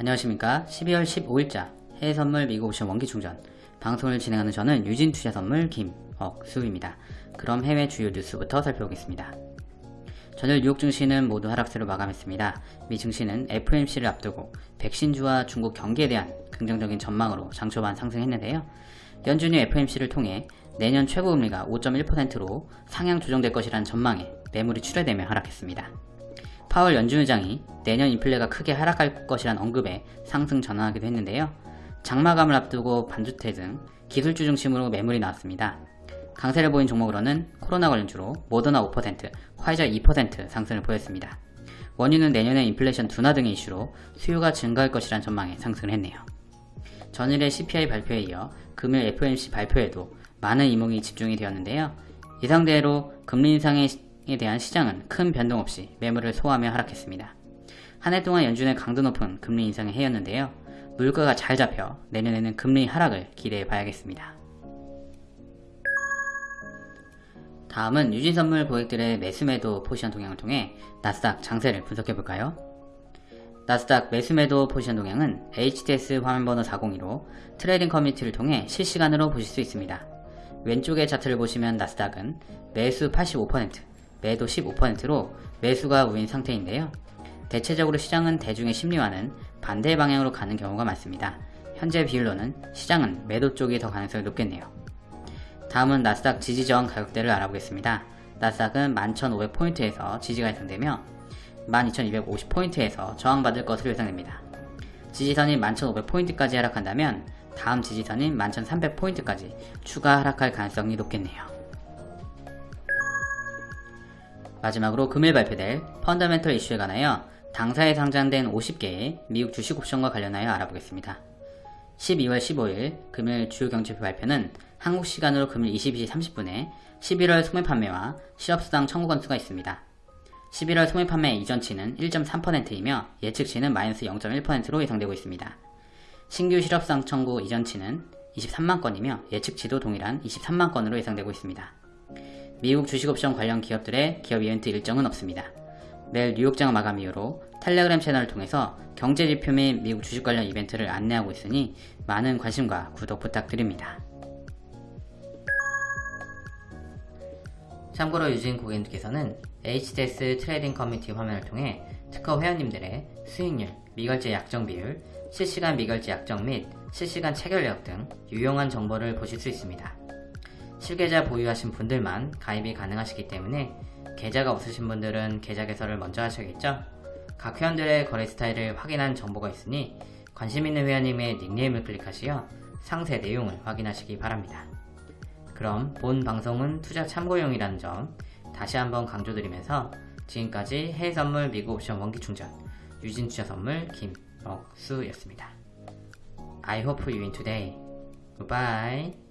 안녕하십니까? 12월 15일자 해외선물 미국 옵션 원기충전. 방송을 진행하는 저는 유진투자선물 김억수입니다. 그럼 해외 주요 뉴스부터 살펴보겠습니다. 전일 뉴욕 증시는 모두 하락세로 마감했습니다. 미 증시는 FOMC를 앞두고 백신주와 중국 경기에 대한 긍정적인 전망으로 장초반 상승했는데요. 연준이 FOMC를 통해 내년 최고금리가 5.1%로 상향 조정될 것이라는 전망에 매물이 출회되며 하락했습니다 파월 연준 의장이 내년 인플레가 크게 하락할 것이란 언급에 상승 전환하기도 했는데요. 장마감을 앞두고 반도체 등 기술주 중심으로 매물이 나왔습니다. 강세를 보인 종목으로는 코로나 관련주로 모더나 5%, 화이자 2% 상승을 보였습니다. 원유는 내년에 인플레이션 둔화 등의 이슈로 수요가 증가할 것이란 전망에 상승을 했네요. 전일의 CPI 발표에 이어 금일 FOMC 발표에도 많은 이목이 집중이 되었는데요. 예상대로 금리 인상의 에 대한 시장은 큰 변동 없이 매물을 소화하며 하락했습니다. 한 해 동안 연준의 강도 높은 금리 인상을 해였는데요. 물가가 잘 잡혀 내년에는 금리 하락을 기대해 봐야겠습니다. 다음은 유진선물 고객들의 매수매도 포지션 동향을 통해 나스닥 장세를 분석해 볼까요? 나스닥 매수매도 포지션 동향은 HTS 화면번호 402로 트레이딩 커뮤니티를 통해 실시간으로 보실 수 있습니다. 왼쪽의 차트를 보시면 나스닥은 매수 85%, 매도 15%로 매수가 우위인 상태인데요. 대체적으로 시장은 대중의 심리와는 반대 방향으로 가는 경우가 많습니다. 현재 비율로는 시장은 매도 쪽이 더 가능성이 높겠네요. 다음은 나스닥 지지 저항 가격대를 알아보겠습니다. 나스닥은 11,500포인트에서 지지가 예상되며 12,250포인트에서 저항받을 것으로 예상됩니다. 지지선인 11,500포인트까지 하락한다면 다음 지지선인 11,300포인트까지 추가 하락할 가능성이 높겠네요. 마지막으로 금일 발표될 펀더멘털 이슈에 관하여 당사에 상장된 50개의 미국 주식 옵션과 관련하여 알아보겠습니다. 12월 15일 금일 주요 경제표 발표는 한국 시간으로 금일 22시 30분에 11월 소매 판매와 실업수당 청구 건수가 있습니다. 11월 소매 판매 이전치는 1.3%이며 예측치는 마이너스 0.1%로 예상되고 있습니다. 신규 실업수당 청구 이전치는 23만 건이며 예측치도 동일한 23만 건으로 예상되고 있습니다. 미국 주식옵션 관련 기업들의 기업 이벤트 일정은 없습니다. 내일 뉴욕장 마감 이후로 텔레그램 채널을 통해서 경제지표 및 미국 주식 관련 이벤트를 안내하고 있으니 많은 관심과 구독 부탁드립니다. 참고로 유진 고객님께서는 HTS 트레이딩 커뮤니티 화면을 통해 특허 회원님들의 수익률, 미결제 약정 비율, 실시간 미결제 약정 및 실시간 체결력 등 유용한 정보를 보실 수 있습니다. 실계좌 보유하신 분들만 가입이 가능하시기 때문에 계좌가 없으신 분들은 계좌 개설을 먼저 하셔야겠죠? 각 회원들의 거래 스타일을 확인한 정보가 있으니 관심 있는 회원님의 닉네임을 클릭하시어 상세 내용을 확인하시기 바랍니다. 그럼 본 방송은 투자 참고용이라는 점 다시 한번 강조드리면서 지금까지 해외선물 미국 옵션 원기충전 유진투자선물 김억수였습니다. I hope you win today. Goodbye.